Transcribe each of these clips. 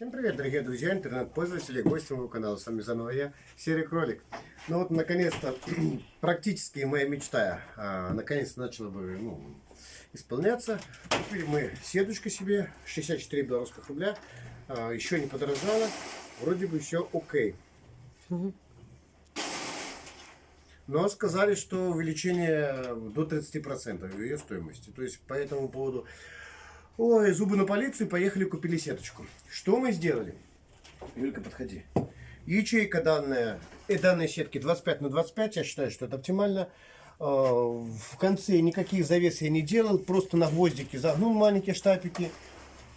Всем привет, дорогие друзья, интернет-пользователи, гости моего канала. С вами заново я, Серый Кролик. Ну вот, наконец-то, практически моя мечта, а, наконец-то начала бы ну, исполняться. Купили мы сеточку себе, 64 белорусских рубля, а, еще не подорожало, вроде бы все окей. Но сказали, что увеличение до 30% ее стоимости. То есть по этому поводу Ой, зубы на полицию, поехали купили сеточку. Что мы сделали? Юлька, подходи. Ячейка данная, и данной сетки 25 на 25, я считаю, что это оптимально. А, в конце никаких завес я не делал, просто на гвоздике загнул маленькие штапики.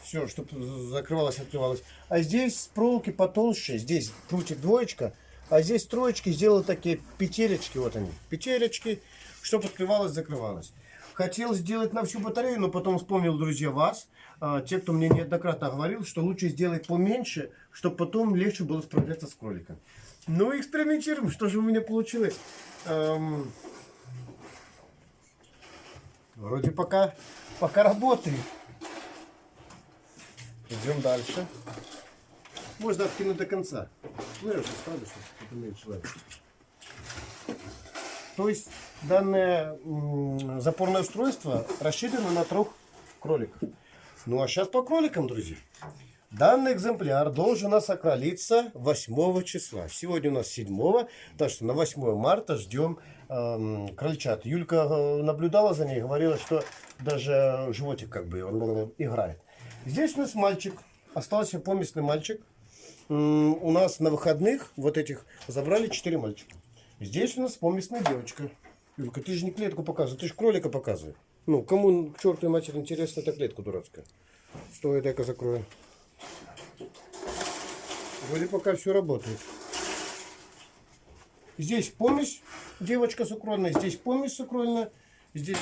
Все, чтобы закрывалось, открывалось. А здесь проволоки потолще, здесь прутик двоечка, а здесь троечки сделал такие петелечки, вот они, петелечки, чтобы открывалось, закрывалось. Хотел сделать на всю батарею, но потом вспомнил, друзья, вас. А, те, кто мне неоднократно говорил, что лучше сделать поменьше, чтобы потом легче было справляться с кроликом. Ну, экспериментируем. Что же у меня получилось? Эм... Вроде пока, пока работает. Идем дальше. Можно откинуть до конца. Ну, я уже ставлю, чтобы это. То есть данное запорное устройство рассчитано на трех кроликов. Ну а сейчас по кроликам, друзья. Данный экземпляр должен у нас окролиться 8 числа. Сегодня у нас 7, так что на 8 марта ждем э, крольчат. Юлька э, наблюдала за ней, говорила, что даже животик как бы он играет. Здесь у нас мальчик, остался поместный мальчик. У нас на выходных вот этих забрали 4 мальчика. Здесь у нас поместная девочка. Юлька, ты же не клетку показываешь, ты же кролика показываешь. Ну, кому к чертовой матери интересна эта клетка дурацкая? Стой, дай-ка закрою. Вроде пока все работает. Здесь помесь девочка сукрольная, здесь помесь сукрольная, здесь,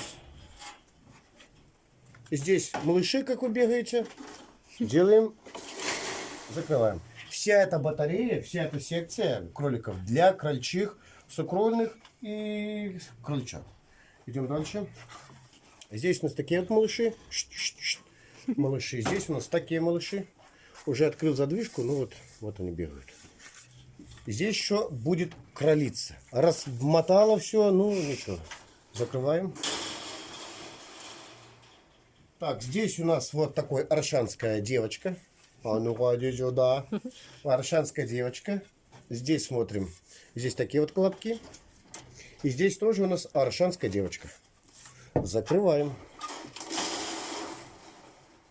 здесь малыши, как вы бегаете. Делаем, закрываем. Вся эта батарея, вся эта секция кроликов для крольчих сукрольных и крольчат. Идем дальше. Здесь у нас такие вот малыши. Малыши. Здесь у нас такие малыши. Уже открыл задвижку, ну вот, вот они бегают. Здесь еще будет кролица. Размотало все, ну ничего. Закрываем. Так, здесь у нас вот такой аршанская девочка. А ну-ка, иди сюда. Аршанская девочка. Здесь смотрим. Здесь такие вот колобки. И здесь тоже у нас аршанская девочка. Закрываем.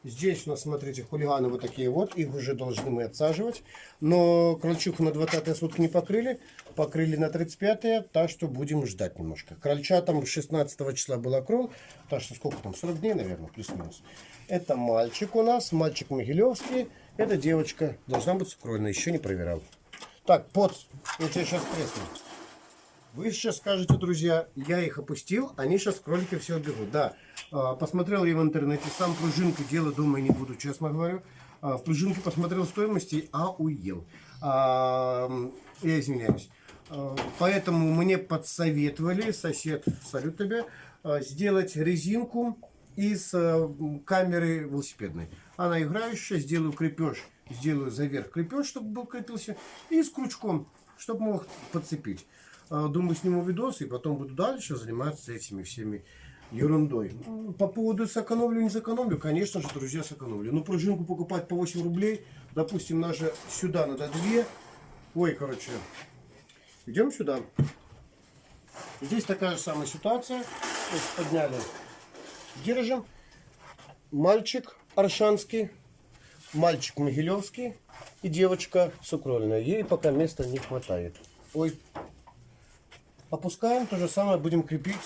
Здесь у нас, смотрите, хулиганы вот такие вот. Их уже должны мы отсаживать. Но крольчиху на 20 сутки не покрыли. Покрыли на 35 так что будем ждать немножко. Крольчатам 16 числа была крол. Так что сколько там? 40 дней, наверное, плюс-минус. Это мальчик у нас. Мальчик Могилевский. Это девочка. Должна быть сукрольная. Еще не проверял. Так, под. Я тебя сейчас тресну. Вы сейчас скажете, друзья, я их опустил, они сейчас кролики все убегут. Да, а, посмотрел я в интернете, сам пружинку делать, думаю, не буду, честно говорю. А, в пружинке посмотрел стоимости, а уел. А, я извиняюсь. Поэтому мне подсоветовали, сосед, салют тебе, сделать резинку из камеры велосипедной. Она играющая, сделаю крепеж сделаю заверх крепеж, чтобы был крепился, и с крючком, чтобы мог подцепить. А, думаю, сниму видос и потом буду дальше заниматься этими всеми ерундой. По поводу сэкономлю, не сэкономлю, конечно же, друзья, сэкономлю. Ну, пружинку покупать по 8 рублей, допустим, даже сюда надо 2. Ой, короче, идем сюда. Здесь такая же самая ситуация. Подняли, держим. Мальчик аршанский мальчик Могилевский и девочка Сукрольная. Ей пока места не хватает. Ой. Опускаем, то же самое будем крепить.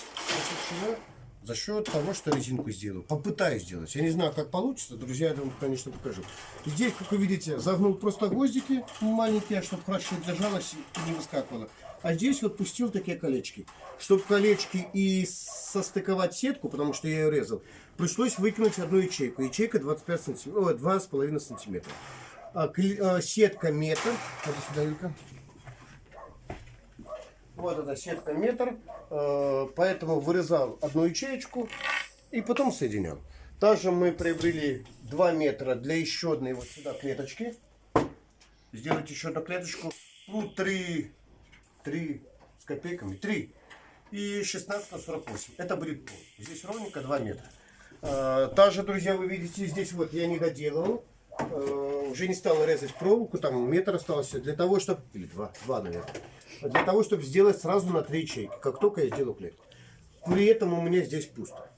За счет того, что резинку сделаю. Попытаюсь сделать. Я не знаю, как получится. Друзья, я вам, конечно, покажу. Здесь, как вы видите, загнул просто гвоздики маленькие, чтобы хорошо держалось и не выскакивало. А здесь вот пустил такие колечки. Чтобы колечки и состыковать сетку, потому что я ее резал, пришлось выкинуть одну ячейку. Ячейка 25 сантиметров, 2,5 сантиметра. А, а, сетка метр. Сюда, Юлька. Вот эта сетка метр. А, поэтому вырезал одну ячеечку и потом соединял. Также мы приобрели 2 метра для еще одной вот сюда клеточки. сделать еще одну клеточку. Ну, 3, 3 с копейками, 3 и 16 на 48. Это будет пол. Здесь ровненько 2 метра. А, Также, друзья, вы видите, здесь вот я не доделал. А, Уже не стал резать проволоку, там метр остался. Для того, чтобы... Или два, два, наверное. Для того, чтобы сделать сразу на три ячейки. Как только я сделаю клетку. При этом у меня здесь пусто.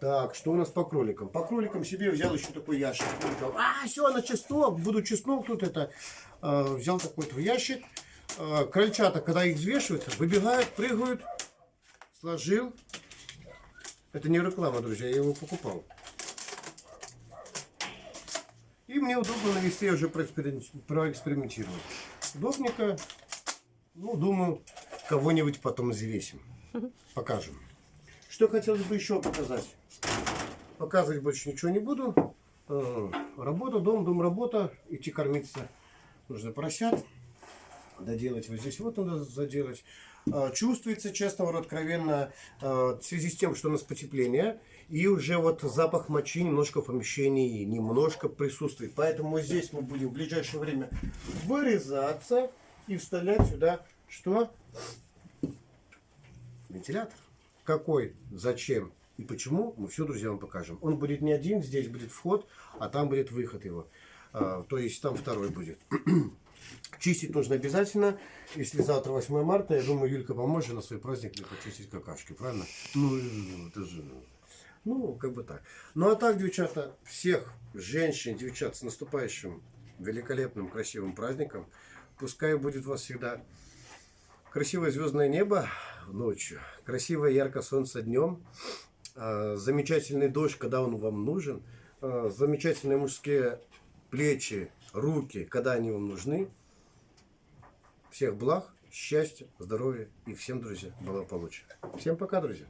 Так, что у нас по кроликам? По кроликам себе взял еще такой ящик. А, все, на чеснок. Буду чеснок тут это. э, взял такой вот ящик. Э, крольчата, когда их взвешивают, выбегают, прыгают. Сложил. Это не реклама, друзья, я его покупал. И мне удобно навести, я уже проэксперим- проэкспериментировал. Удобненько. Ну, думаю, кого-нибудь потом взвесим. Покажем. Что хотелось бы еще показать? Показывать больше ничего не буду. Э, Работа, дом, дом, работа. Идти кормиться. Нужно поросят. Доделать вот здесь вот надо заделать. Э, Чувствуется, честно говоря, откровенно, э, в связи с тем, что у нас потепление. И уже вот запах мочи немножко в помещении немножко присутствует. Поэтому здесь мы будем в ближайшее время вырезаться и вставлять сюда что? Вентилятор. Какой, зачем и почему, мы все, друзья, вам покажем. Он будет не один, здесь будет вход, а там будет выход его. А, то есть там второй будет. Чистить нужно обязательно. Если завтра 8 марта, я думаю, Юлька поможет на свой праздник мне почистить какашки, правильно? Ну, это же... Ну, как бы так. Ну, а так, девчата, всех женщин, девчат, с наступающим великолепным, красивым праздником. Пускай будет у вас всегда красивое звездное небо ночью, красивое яркое солнце днем, а, замечательный дождь, когда он вам нужен, а, замечательные мужские плечи, руки, когда они вам нужны. Всех благ, счастья, здоровья и всем, друзья, благополучия. Всем пока, друзья.